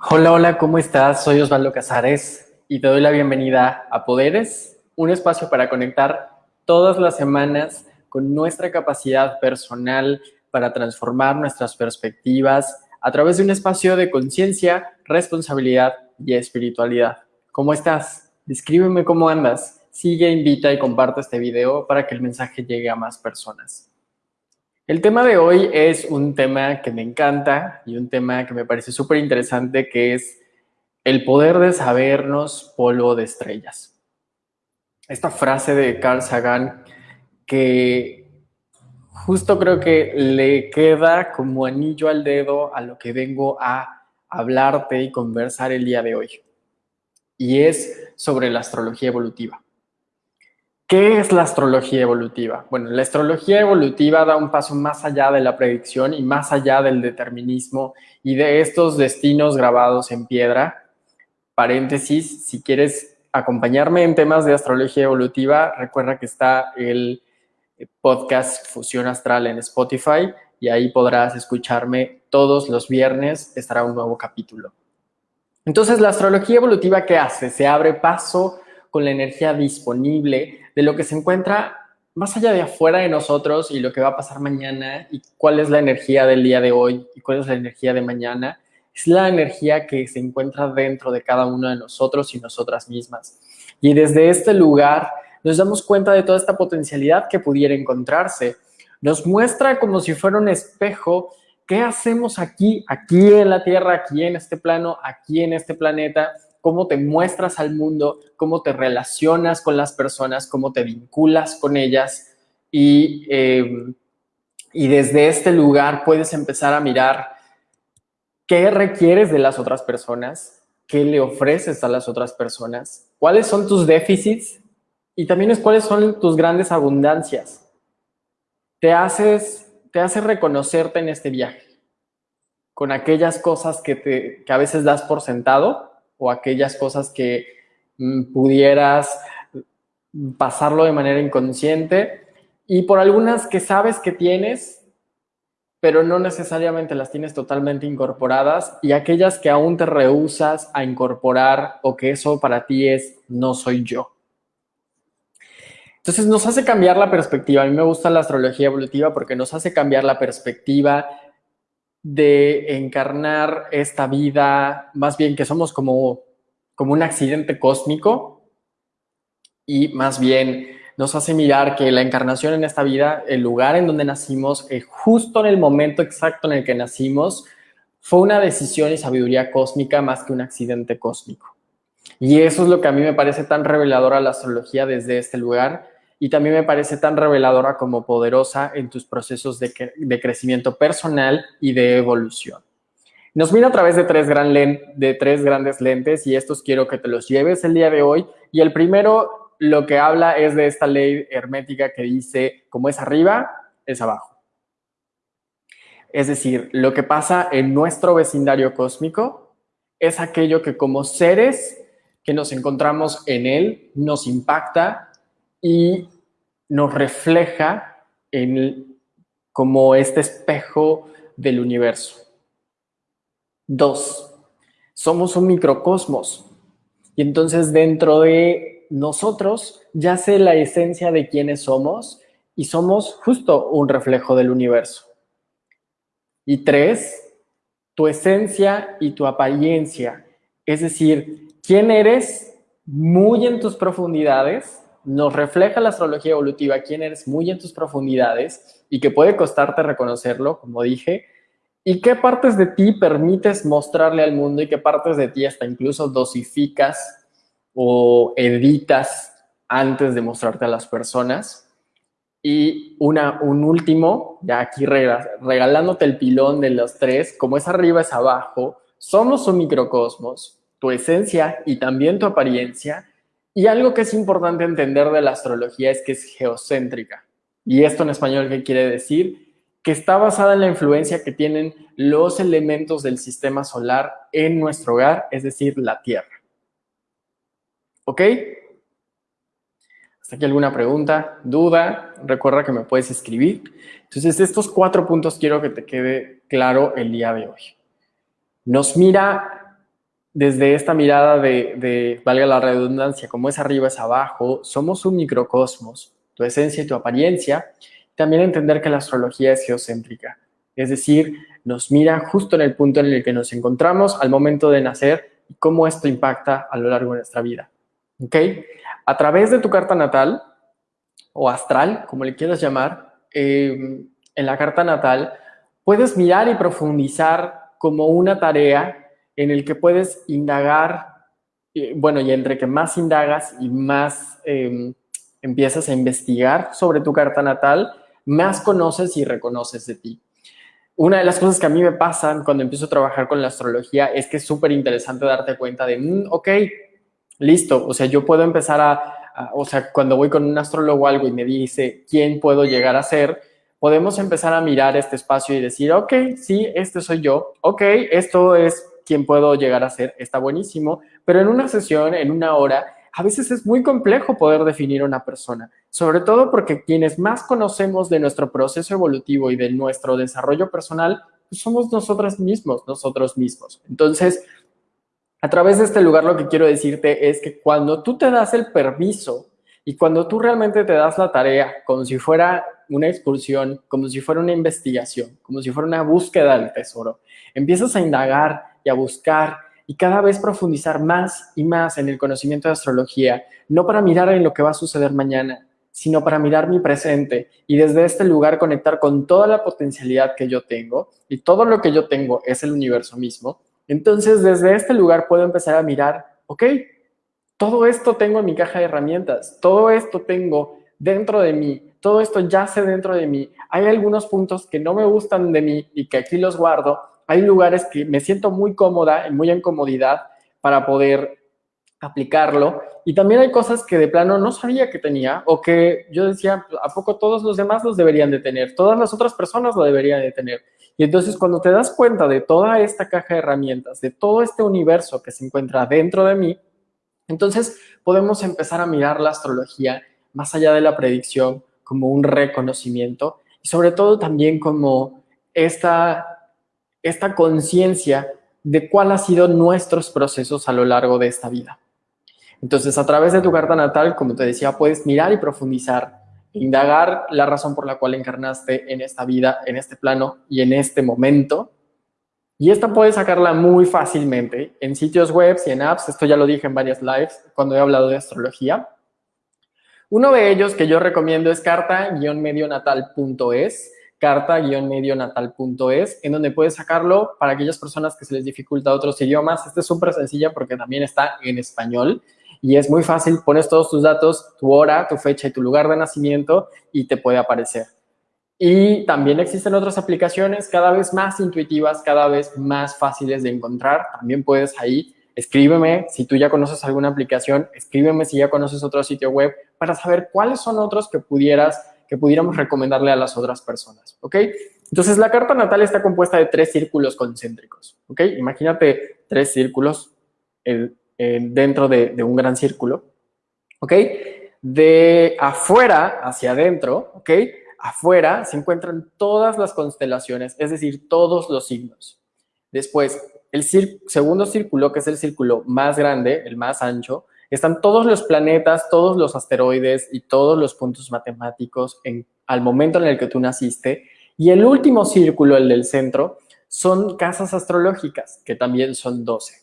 Hola, hola, ¿cómo estás? Soy Osvaldo Casares y te doy la bienvenida a Poderes, un espacio para conectar todas las semanas con nuestra capacidad personal para transformar nuestras perspectivas a través de un espacio de conciencia, responsabilidad y espiritualidad. ¿Cómo estás? Descríbeme cómo andas. Sigue, invita y comparte este video para que el mensaje llegue a más personas. El tema de hoy es un tema que me encanta y un tema que me parece súper interesante, que es el poder de sabernos polvo de estrellas. Esta frase de Carl Sagan que justo creo que le queda como anillo al dedo a lo que vengo a hablarte y conversar el día de hoy. Y es sobre la astrología evolutiva. ¿Qué es la astrología evolutiva? Bueno, la astrología evolutiva da un paso más allá de la predicción y más allá del determinismo y de estos destinos grabados en piedra. Paréntesis, si quieres acompañarme en temas de astrología evolutiva, recuerda que está el podcast Fusión Astral en Spotify y ahí podrás escucharme todos los viernes, estará un nuevo capítulo. Entonces, la astrología evolutiva, ¿qué hace? Se abre paso con la energía disponible de lo que se encuentra más allá de afuera de nosotros y lo que va a pasar mañana y cuál es la energía del día de hoy y cuál es la energía de mañana, es la energía que se encuentra dentro de cada uno de nosotros y nosotras mismas. Y desde este lugar nos damos cuenta de toda esta potencialidad que pudiera encontrarse. Nos muestra como si fuera un espejo qué hacemos aquí, aquí en la Tierra, aquí en este plano, aquí en este planeta, cómo te muestras al mundo, cómo te relacionas con las personas, cómo te vinculas con ellas y, em, y desde este lugar puedes empezar a mirar qué requieres de las otras personas, qué le ofreces a las otras personas, cuáles son tus déficits y también es cuáles son tus grandes abundancias. Te haces, te hace reconocerte en este viaje con aquellas cosas que, te, que a veces das por sentado o aquellas cosas que mm, pudieras pasarlo de manera inconsciente y por algunas que sabes que tienes, pero no necesariamente las tienes totalmente incorporadas y aquellas que aún te rehusas a incorporar o que eso para ti es no soy yo. Entonces nos hace cambiar la perspectiva. A mí me gusta la astrología evolutiva porque nos hace cambiar la perspectiva de encarnar esta vida, más bien que somos como, como un accidente cósmico y más bien nos hace mirar que la encarnación en esta vida, el lugar en donde nacimos, eh, justo en el momento exacto en el que nacimos, fue una decisión y sabiduría cósmica más que un accidente cósmico. Y eso es lo que a mí me parece tan revelador a la astrología desde este lugar, y también me parece tan reveladora como poderosa en tus procesos de, crecimiento personal y de evolución. Nos mira a través de tres, gran de tres grandes lentes y estos quiero que te los lleves el día de hoy. Y el primero lo que habla es de esta ley hermética que dice, como es arriba, es abajo. Es decir, lo que pasa en nuestro vecindario cósmico es aquello que como seres que nos encontramos en él nos impacta y nos refleja en como este espejo del universo. Dos, somos un microcosmos y entonces dentro de nosotros yace la esencia de quiénes somos y somos justo un reflejo del universo. Y tres, tu esencia y tu apariencia, es decir, quién eres muy en tus profundidades nos refleja la astrología evolutiva quién eres muy en tus profundidades y que puede costarte reconocerlo, como dije, y qué partes de ti permites mostrarle al mundo y qué partes de ti hasta incluso dosificas o editas antes de mostrarte a las personas. Y una, un último, ya aquí regalándote el pilón de los tres, como es arriba es abajo, somos un microcosmos, tu esencia y también tu apariencia y algo que es importante entender de la astrología es que es geocéntrica. Y esto en español, ¿qué quiere decir? Que está basada en la influencia que tienen los elementos del sistema solar en nuestro hogar, es decir, la Tierra. ¿Ok? ¿Hasta aquí alguna pregunta, duda? Recuerda que me puedes escribir. Entonces, estos cuatro puntos quiero que te quede claro el día de hoy. Nos mira desde esta mirada de, valga la redundancia, como es arriba es abajo, somos un microcosmos, tu esencia y tu apariencia. También entender que la astrología es geocéntrica, es decir, nos mira justo en el punto en el que nos encontramos al momento de nacer y cómo esto impacta a lo largo de nuestra vida. ¿Ok? A través de tu carta natal o astral, como le quieras llamar, eh, en la carta natal puedes mirar y profundizar como una tarea en el que puedes indagar, bueno, y entre que más indagas y más em, empiezas a investigar sobre tu carta natal, más conoces y reconoces de ti. Una de las cosas que a mí me pasan cuando empiezo a trabajar con la astrología es que es súper interesante darte cuenta de, mm, ok, listo, o sea, yo puedo empezar a, o sea, cuando voy con un astrólogo o algo y me dice quién puedo llegar a ser, podemos empezar a mirar este espacio y decir, ok, sí, este soy yo, ok, esto es quién puedo llegar a ser, está buenísimo, pero en una sesión, en una hora, a veces es muy complejo poder definir una persona, sobre todo porque quienes más conocemos de nuestro proceso evolutivo y de nuestro desarrollo personal, pues somos nosotros mismos, nosotros mismos. Entonces, a través de este lugar lo que quiero decirte es que cuando tú te das el permiso y cuando tú realmente te das la tarea como si fuera una excursión, como si fuera una investigación, como si fuera una búsqueda del tesoro, empiezas a indagar a buscar y cada vez profundizar más y más en el conocimiento de astrología, no para mirar en lo que va a suceder mañana, sino para mirar mi presente y desde este lugar conectar con toda la potencialidad que yo tengo y todo lo que yo tengo es el universo mismo. Entonces, desde este lugar puedo empezar a mirar, ok, todo esto tengo en mi caja de herramientas, todo esto tengo dentro de mí, todo esto yace dentro de mí. Hay algunos puntos que no me gustan de mí y que aquí los guardo, hay lugares que me siento muy cómoda y muy en comodidad para poder aplicarlo. Y también hay cosas que de plano no sabía que tenía o que yo decía, ¿a poco todos los demás los deberían de tener? Todas las otras personas lo deberían de tener. Y entonces cuando te das cuenta de toda esta caja de herramientas, de todo este universo que se encuentra dentro de mí, entonces podemos empezar a mirar la astrología más allá de la predicción como un reconocimiento y sobre todo también como esta esta conciencia de cuál ha sido nuestros procesos a lo largo de esta vida. Entonces, a través de tu carta natal, como te decía, puedes mirar y profundizar, indagar la razón por la cual encarnaste en esta vida, en este plano y en este momento. Y esta puedes sacarla muy fácilmente en sitios web y en apps. Esto ya lo dije en varias lives cuando he hablado de astrología. Uno de ellos que yo recomiendo es carta-medionatal.es carta-medionatal.es, en donde puedes sacarlo para aquellas personas que se les dificulta otros idiomas. Este es súper sencilla porque también está en español y es muy fácil. Pones todos tus datos, tu hora, tu fecha y tu lugar de nacimiento y te puede aparecer. Y también existen otras aplicaciones cada vez más intuitivas, cada vez más fáciles de encontrar. También puedes ahí, escríbeme si tú ya conoces alguna aplicación, escríbeme si ya conoces otro sitio web para saber cuáles son otros que pudieras que pudiéramos recomendarle a las otras personas, ¿ok? Entonces, la carta natal está compuesta de tres círculos concéntricos, ¿ok? Imagínate tres círculos dentro de, un gran círculo, ¿ok? De afuera hacia adentro, ¿ok? Afuera se encuentran todas las constelaciones, es decir, todos los signos. Después, el segundo círculo, que es el círculo más grande, el más ancho, están todos los planetas, todos los asteroides y todos los puntos matemáticos al momento en el que tú naciste. Y el último círculo, el del centro, son casas astrológicas, que también son 12.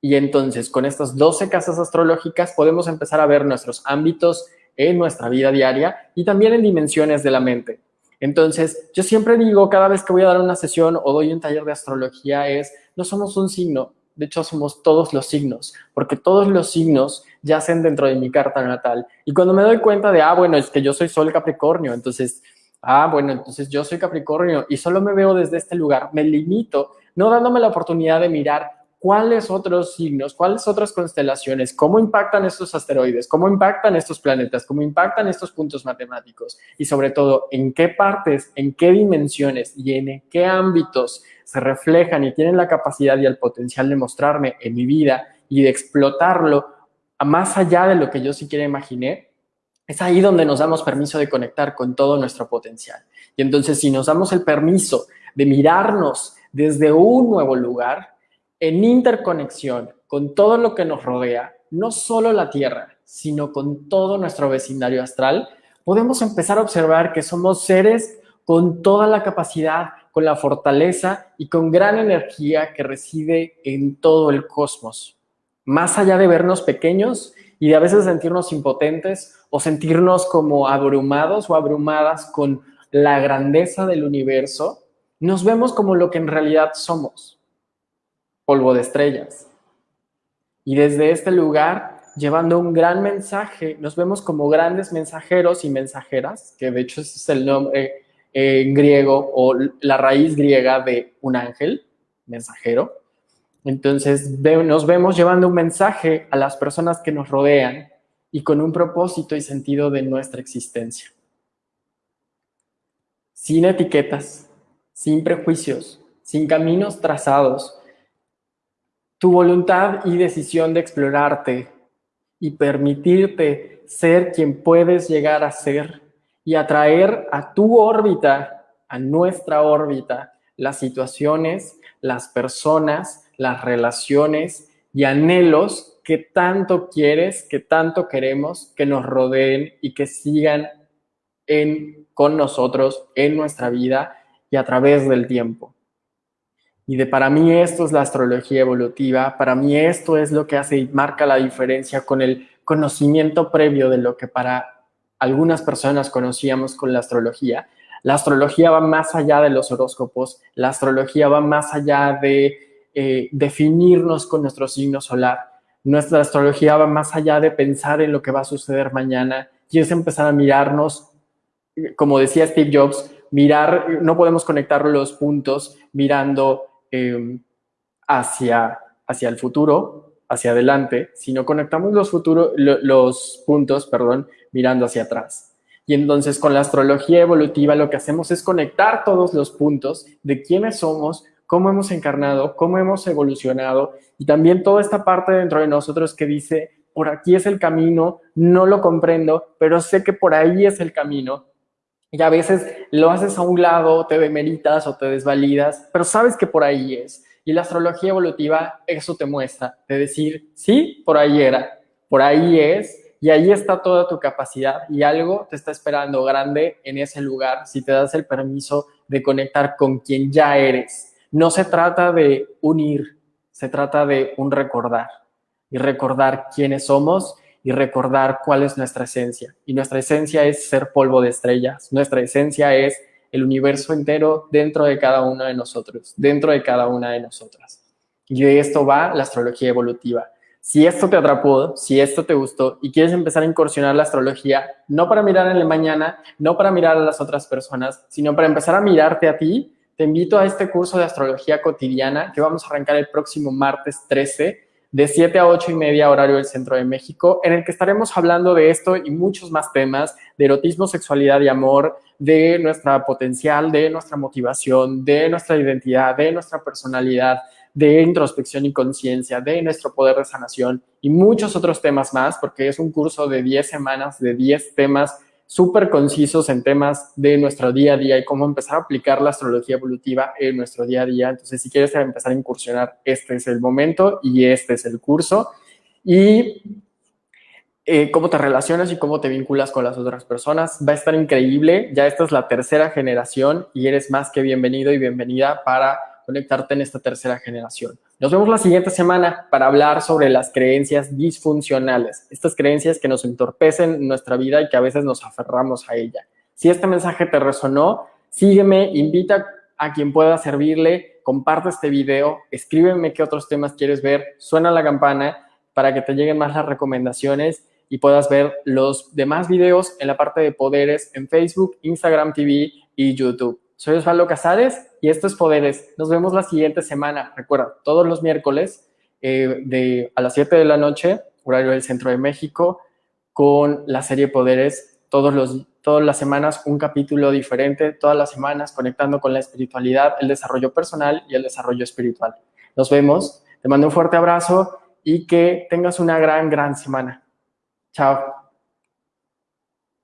Y entonces, con estas 12 casas astrológicas podemos empezar a ver nuestros ámbitos en nuestra vida diaria y también en dimensiones de la mente. Entonces, yo siempre digo, cada vez que voy a dar una sesión o doy un taller de astrología es, no somos un signo, de hecho somos todos los signos, porque todos los signos yacen dentro de mi carta natal. Y cuando me doy cuenta de, ah, bueno, es que yo soy Sol Capricornio, entonces, ah, bueno, entonces yo soy Capricornio y solo me veo desde este lugar, me limito, no dándome la oportunidad de mirar cuáles otros signos, cuáles otras constelaciones, cómo impactan estos asteroides, cómo impactan estos planetas, cómo impactan estos puntos matemáticos y sobre todo en qué partes, en qué dimensiones y en qué ámbitos se reflejan y tienen la capacidad y el potencial de mostrarme en mi vida y de explotarlo más allá de lo que yo siquiera imaginé, es ahí donde nos damos permiso de conectar con todo nuestro potencial. Y entonces si nos damos el permiso de mirarnos desde un nuevo lugar, en interconexión con todo lo que nos rodea, no solo la Tierra, sino con todo nuestro vecindario astral, podemos empezar a observar que somos seres con toda la capacidad, con la fortaleza y con gran energía que reside en todo el cosmos. Más allá de vernos pequeños y de a veces sentirnos impotentes o sentirnos como abrumados o abrumadas con la grandeza del universo, nos vemos como lo que en realidad somos, polvo de estrellas. Y desde este lugar, llevando un gran mensaje, nos vemos como grandes mensajeros y mensajeras, que de hecho es el nombre en griego o la raíz griega de un ángel, mensajero. Entonces nos vemos llevando un mensaje a las personas que nos rodean y con un propósito y sentido de nuestra existencia. Sin etiquetas, sin prejuicios, sin caminos trazados. Tu voluntad y decisión de explorarte y permitirte ser quien puedes llegar a ser y atraer a tu órbita, a nuestra órbita, las situaciones, las personas, las relaciones y anhelos que tanto quieres, que tanto queremos que nos rodeen y que sigan con nosotros en nuestra vida y a través del tiempo. Y de para mí esto es la astrología evolutiva, para mí esto es lo que hace y marca la diferencia con el conocimiento previo de lo que para algunas personas conocíamos con la astrología. La astrología va más allá de los horóscopos, la astrología va más allá de eh, definirnos con nuestro signo solar. Nuestra astrología va más allá de pensar en lo que va a suceder mañana y es empezar a mirarnos, como decía Steve Jobs, mirar, no podemos conectar los puntos mirando em, hacia, hacia el futuro, hacia adelante, sino conectamos los, futuros, los puntos, perdón, mirando hacia atrás. Y entonces con la astrología evolutiva lo que hacemos es conectar todos los puntos de quiénes somos, cómo hemos encarnado, cómo hemos evolucionado y también toda esta parte dentro de nosotros que dice, por aquí es el camino, no lo comprendo, pero sé que por ahí es el camino y a veces lo haces a un lado, te demeritas o te desvalidas, pero sabes que por ahí es. Y la astrología evolutiva eso te muestra, de decir, sí, por ahí era, por ahí es, y ahí está toda tu capacidad y algo te está esperando grande en ese lugar si te das el permiso de conectar con quien ya eres. No se trata de unir, se trata de un recordar y recordar quiénes somos y recordar cuál es nuestra esencia. Y nuestra esencia es ser polvo de estrellas. Nuestra esencia es el universo entero dentro de cada uno de nosotros, dentro de cada una de nosotras. Y de esto va la astrología evolutiva. Si esto te atrapó, si esto te gustó y quieres empezar a incursionar la astrología, no para mirar en el mañana, no para mirar a las otras personas, sino para empezar a mirarte a ti, te invito a este curso de astrología cotidiana que vamos a arrancar el próximo martes 13 de 7 a 8 y media horario del Centro de México, en el que estaremos hablando de esto y muchos más temas, de erotismo, sexualidad y amor, de nuestra potencial, de nuestra motivación, de nuestra identidad, de nuestra personalidad, de introspección y conciencia, de nuestro poder de sanación y muchos otros temas más, porque es un curso de 10 semanas, de 10 temas súper concisos en temas de nuestro día a día y cómo empezar a aplicar la astrología evolutiva en nuestro día a día. Entonces, si quieres empezar a incursionar, este es el momento y este es el curso. Y eh, cómo te relacionas y cómo te vinculas con las otras personas. Va a estar increíble. Ya esta es la tercera generación y eres más que bienvenido y bienvenida para conectarte en esta tercera generación. Nos vemos la siguiente semana para hablar sobre las creencias disfuncionales, estas creencias que nos entorpecen nuestra vida y que a veces nos aferramos a ella. Si este mensaje te resonó, sígueme, invita a quien pueda servirle, comparte este video, escríbeme qué otros temas quieres ver, suena la campana para que te lleguen más las recomendaciones y puedas ver los demás videos en la parte de poderes en Facebook, Instagram TV y YouTube. Soy Osvaldo Casares y esto es Poderes. Nos vemos la siguiente semana. Recuerda, todos los miércoles eh, de, a las 7 de la noche, horario del Centro de México, con la serie Poderes. Todos los, todas las semanas un capítulo diferente, todas las semanas conectando con la espiritualidad, el desarrollo personal y el desarrollo espiritual. Nos vemos. Te mando un fuerte abrazo y que tengas una gran, gran semana. Chao.